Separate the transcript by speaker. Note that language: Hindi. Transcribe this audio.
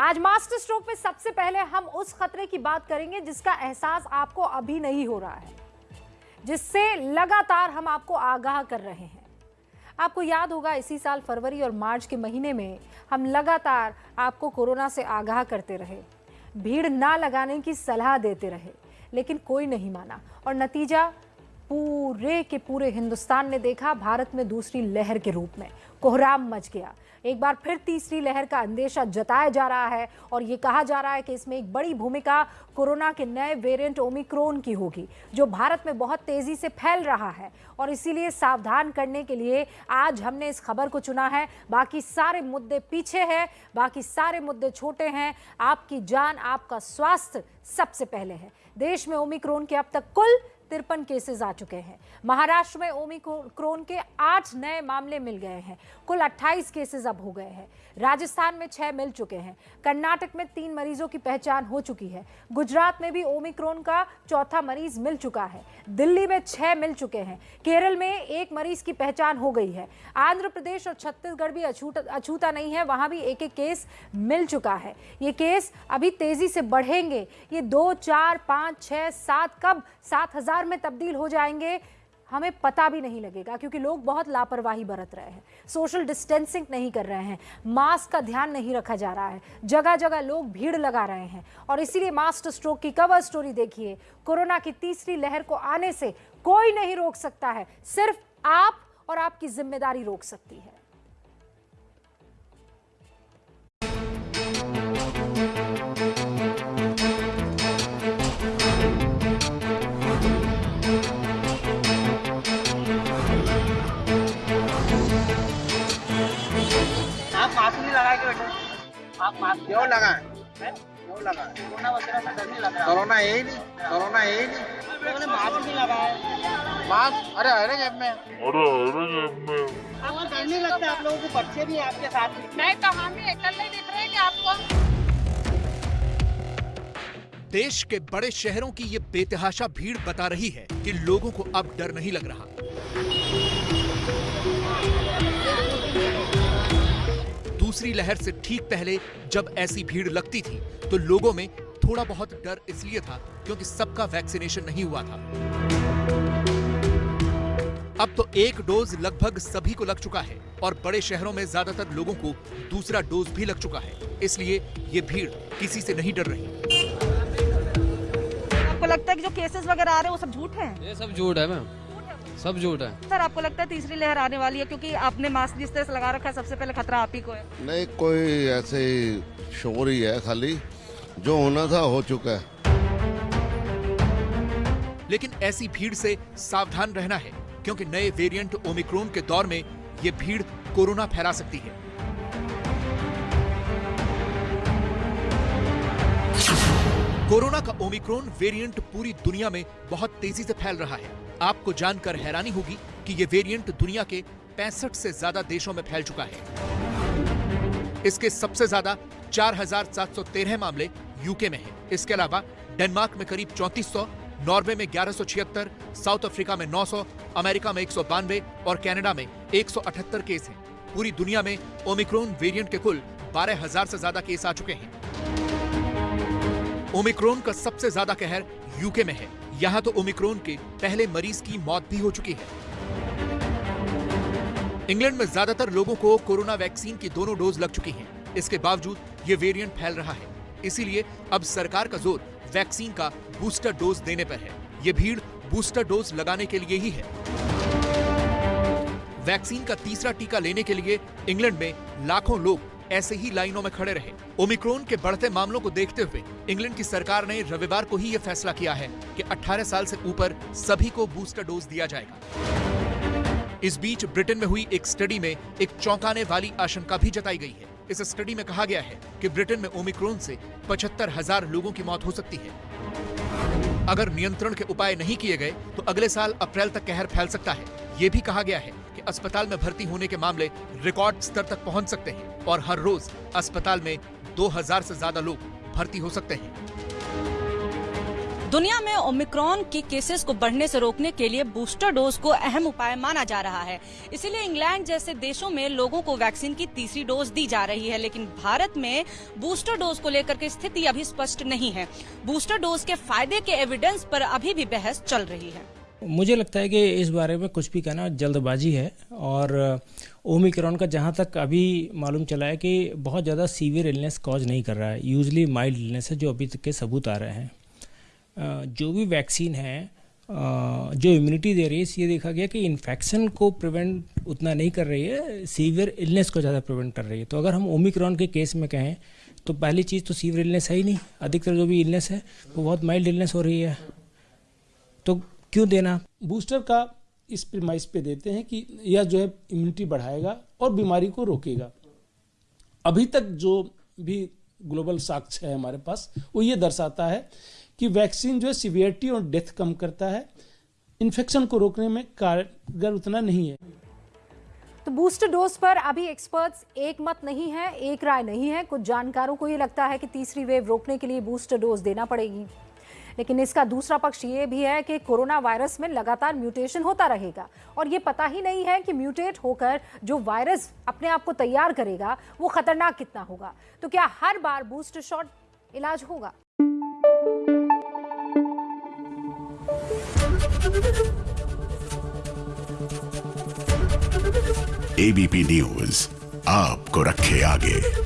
Speaker 1: आज मास्टर स्ट्रोक में सबसे पहले हम उस खतरे की बात करेंगे जिसका एहसास आपको अभी नहीं हो रहा है, जिससे लगातार हम आपको आगाह कर रहे हैं। आपको याद होगा, इसी साल फरवरी और मार्च के महीने में हम लगातार आपको कोरोना से आगाह करते रहे। भीड़ ना लगाने की सलाह देते रहे, लेकिन कोई नहीं माना। और नतीजा पूरे के पूरे हिंदुस्तान ने देखा, भारत में दूसरी लहर के रूप में। कोहराम मच गया। एक बार फिर तीसरी लहर का अंदेशा जताया जा रहा है और ये कहा जा रहा है कि इसमें एक बड़ी भूमिका कोरोना के नए वेरिएंट ओमिक्रोन की होगी, जो भारत में बहुत तेज़ी से फैल रहा है और इसीलिए सावधान करने के लिए आज हमने इस खबर को चुना है। बाकी सारे मुद्दे पीछे हैं, बाकी सारे मुद्दे छोटे हैं। आपकी जान, आपका स्वास्थ्य सबसे पहले है। देश में ओमिक्रोन के अब तक कुल तिरपन केसेस आ चुके हैं। महाराष्ट्र में ओमिक्रोन के आठ नए मामले मिल गए हैं। कुल 28 केसेस अब हो गए हैं। राजस्थान में छह मिल चुके हैं। कर्नाटक में तीन मरीजों की पहचान हो चुकी है। गुजरात में भी ओमिक्रोन का चौथा मरीज़ मिल चुका है। दिल्ली में छह मिल चुके हैं। केरल में एक मरीज़ की पहचान हो गई है। आंध्र प्रदेश और छत्तीसगढ़ भी अछूता अछूता नहीं है। वहाँ भी एक एक केस मिल चुका है। ये केस अभी तेज़ी से बढ़ेंगे। ये दो, चार, पाँच छः सात कब? सात हज़ार में तब्दील हो जाएँगे, हमें पता भी नहीं लगेगा क्योंकि लोग बहुत लापरवाही बरत रहे हैं। सोशल डिस्टेंसिंग नहीं कर रहे हैं, मास्क का ध्यान नहीं रखा जा रहा है जगह जगह लोग भीड़ लगा रहे हैं और इसीलिए मास्टर स्ट्रोक की कवर स्टोरी देखिए, कोरोना की तीसरी लहर को आने से कोई नहीं रोक सकता है, सिर्फ़ आप और आपकी ज़िम्मेदारी रोक सकती है।
Speaker 2: क्यों?
Speaker 3: हैं? कोरोना नहीं लग
Speaker 2: है ही नहीं कोरोना है ही नहीं
Speaker 3: मास्क नहीं लगाया
Speaker 2: मास्क अरे अरे जेब में
Speaker 3: आपको डर नहीं लगता आप लोगों को बच्चे भी आपके साथ में
Speaker 4: मैं कहानी एकल नहीं दिख रहे कि आपको.
Speaker 5: देश के बड़े शहरों की ये बेतहाशा भीड़ बता रही है कि लोगों को अब डर नहीं लग रहा। दूसरी लहर से ठीक पहले जब ऐसी भीड़ लगती थी तो लोगों में थोड़ा बहुत डर इसलिए था क्योंकि सबका वैक्सीनेशन नहीं हुआ था। अब तो एक डोज लगभग सभी को लग चुका है और बड़े शहरों में ज़्यादातर लोगों को दूसरा डोज भी लग चुका है। इसलिए ये भीड़ किसी से नहीं डर रही।
Speaker 6: आपको लगता है कि जो केसेस वगैरह आ रहे हैं वो सब झूठ है?
Speaker 7: ये सब झूठ है मैम। सब झूठ है।
Speaker 6: सर आपको लगता है तीसरी लहर आने वाली है? क्योंकि आपने मास्क जिस तरह से लगा रखा है सबसे पहले खतरा आप ही को है।
Speaker 8: नहीं कोई ऐसे ही शोर ही है खाली। जो होना था हो चुका है।
Speaker 5: लेकिन ऐसी भीड़ से सावधान रहना है क्योंकि नए वेरिएंट ओमिक्रोन के दौर में ये भीड़ कोरोना फैला सकती है। कोरोना का ओमिक्रोन वेरिएंट पूरी दुनिया में बहुत तेज़ी से फैल रहा है आपको जानकर हैरानी होगी कि ये वेरिएंट दुनिया के 65 से ज़्यादा देशों में फैल चुका है इसके सबसे ज़्यादा 4,713 मामले यूके में हैं। इसके अलावा डेनमार्क में करीब 3400, नॉर्वे में 1176, साउथ अफ्रीका में 900, अमेरिका में एक सौ बानवे और कनाडा में 178 केस हैं। पूरी दुनिया में ओमिक्रोन वेरिएंट के कुल 12,000 से ज़्यादा केस आ चुके हैं ओमिक्रोन का सबसे ज़्यादा कहर यूके में है। यहाँ तो ओमिक्रोन के पहले मरीज़ की मौत भी हो चुकी है। इंग्लैंड में ज़्यादातर लोगों को कोरोना वैक्सीन की दोनों डोज लग चुकी हैं। इसके बावजूद ये वेरिएंट फैल रहा है। इसीलिए अब सरकार का ज़ोर वैक्सीन का बूस्टर डोज देने पर है। ये भीड़ बूस्टर डोज लगाने के लिए ही है। वैक्सीन का तीसरा टीका लेने के लिए इंग्लैंड में लाखों लोग ऐसे ही लाइनों में खड़े रहे। ओमिक्रोन के बढ़ते मामलों को देखते हुए इंग्लैंड की सरकार ने रविवार को ही यह फैसला किया है कि 18 साल से ऊपर सभी को बूस्टर डोज दिया जाएगा। इस बीच ब्रिटेन में हुई एक स्टडी में एक चौंकाने वाली आशंका भी जताई गई है। इस स्टडी में कहा गया है कि ब्रिटेन में ओमिक्रोन से पचहत्तर हज़ार लोगों की मौत हो सकती है। अगर नियंत्रण के उपाय नहीं किए गए तो अगले साल अप्रैल तक कहर फैल सकता है। ये भी कहा गया है अस्पताल में भर्ती होने के मामले रिकॉर्ड स्तर तक पहुँच सकते हैं और हर रोज अस्पताल में 2000 से ज़्यादा लोग भर्ती हो सकते हैं।
Speaker 6: दुनिया में ओमिक्रॉन के केसेस को बढ़ने से रोकने के लिए बूस्टर डोज को अहम उपाय माना जा रहा है। इसीलिए इंग्लैंड जैसे देशों में लोगों को वैक्सीन की तीसरी डोज दी जा रही है, लेकिन भारत में बूस्टर डोज को लेकर के स्थिति अभी स्पष्ट नहीं है। बूस्टर डोज के फ़ायदे के एविडेंस पर अभी भी बहस चल रही है।
Speaker 9: मुझे लगता है कि इस बारे में कुछ भी कहना जल्दबाजी है और ओमिक्रॉन का जहाँ तक अभी मालूम चला है कि बहुत ज़्यादा सीवियर इलनेस कॉज नहीं कर रहा है, यूजली माइल्ड इलनेस है जो अभी तक के सबूत आ रहे हैं। जो भी वैक्सीन है जो इम्यूनिटी दे रही है ये देखा गया कि इन्फेक्शन को प्रिवेंट उतना नहीं कर रही है, सीवियर इलनेस को ज़्यादा प्रिवेंट कर रही है। तो अगर हम ओमिक्रॉन के केस में कहें तो पहली चीज़ तो सीवियर इलनेस है ही नहीं, अधिकतर जो भी इलनेस है, वो बहुत माइल्ड इलनेस हो रही है। तो क्यों देना?
Speaker 10: बूस्टर का इस प्रिमाइस पे देते हैं कि यह जो है इम्यूनिटी बढ़ाएगा और बीमारी को रोकेगा। अभी तक जो भी ग्लोबल साक्ष्य है हमारे पास वो ये दर्शाता है कि वैक्सीन जो है सिवियरिटी और डेथ कम करता है। इन्फेक्शन को रोकने में कारगर उतना नहीं है।
Speaker 1: तो बूस्टर डोज पर अभी एक्सपर्ट्स एक मत नहीं है एक राय नहीं है। कुछ जानकारों को ये लगता है कि तीसरी वेव रोकने के लिए बूस्टर डोज देना पड़ेगी। लेकिन इसका दूसरा पक्ष ये भी है कि कोरोना वायरस में लगातार म्यूटेशन होता रहेगा। और ये पता ही नहीं है कि म्यूटेट होकर जो वायरस अपने आप को तैयार करेगा, वो खतरनाक कितना होगा। तो क्या हर बार बूस्टर शॉट इलाज होगा?
Speaker 11: एबीपी न्यूज़ आपको रखे आगे।